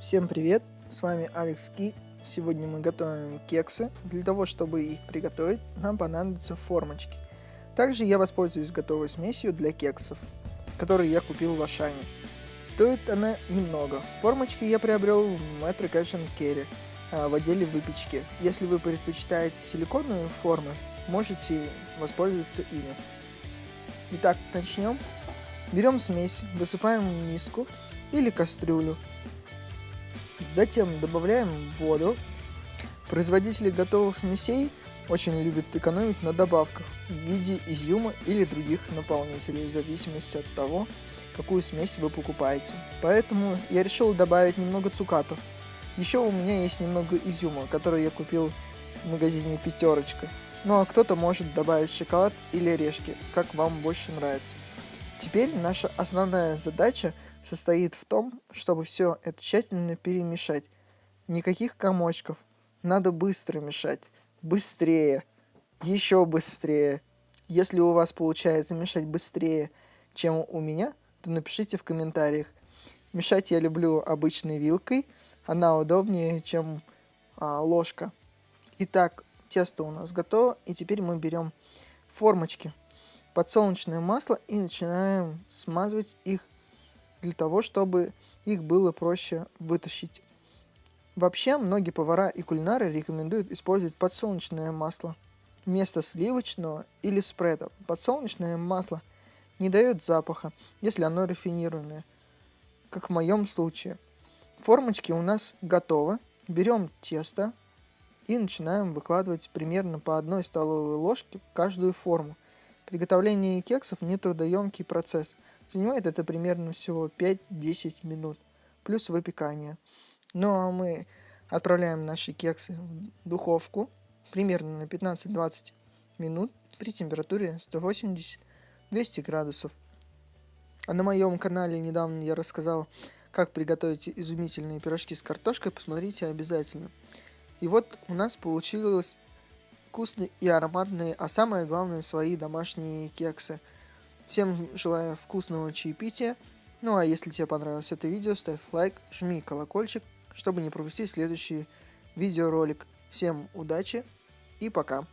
Всем привет, с вами Алекс Ки. Сегодня мы готовим кексы. Для того, чтобы их приготовить, нам понадобятся формочки. Также я воспользуюсь готовой смесью для кексов, которые я купил в Ашане. Стоит она немного. Формочки я приобрел в Metro Cash Carry в отделе выпечки. Если вы предпочитаете силиконовые формы, можете воспользоваться ими. Итак, начнем. Берем смесь, высыпаем в миску или кастрюлю. Затем добавляем воду. Производители готовых смесей очень любят экономить на добавках в виде изюма или других наполнителей, в зависимости от того, какую смесь вы покупаете. Поэтому я решил добавить немного цукатов. Еще у меня есть немного изюма, который я купил в магазине Пятерочка. Ну а кто-то может добавить шоколад или орешки, как вам больше нравится. Теперь наша основная задача состоит в том, чтобы все это тщательно перемешать. Никаких комочков. Надо быстро мешать. Быстрее. Еще быстрее. Если у вас получается мешать быстрее, чем у меня, то напишите в комментариях. Мешать я люблю обычной вилкой. Она удобнее, чем а, ложка. Итак, тесто у нас готово. И теперь мы берем формочки подсолнечное масло и начинаем смазывать их для того, чтобы их было проще вытащить. Вообще, многие повара и кулинары рекомендуют использовать подсолнечное масло вместо сливочного или спреда. Подсолнечное масло не дает запаха, если оно рафинированное, как в моем случае. Формочки у нас готовы. Берем тесто и начинаем выкладывать примерно по одной столовой ложке каждую форму. Приготовление кексов не трудоемкий процесс. Занимает это примерно всего 5-10 минут, плюс выпекание. Ну а мы отправляем наши кексы в духовку примерно на 15-20 минут при температуре 180-200 градусов. А на моем канале недавно я рассказал, как приготовить изумительные пирожки с картошкой, посмотрите обязательно. И вот у нас получилось вкусные и ароматные, а самое главное свои домашние кексы. Всем желаю вкусного чаепития. Ну а если тебе понравилось это видео, ставь лайк, жми колокольчик, чтобы не пропустить следующий видеоролик. Всем удачи и пока.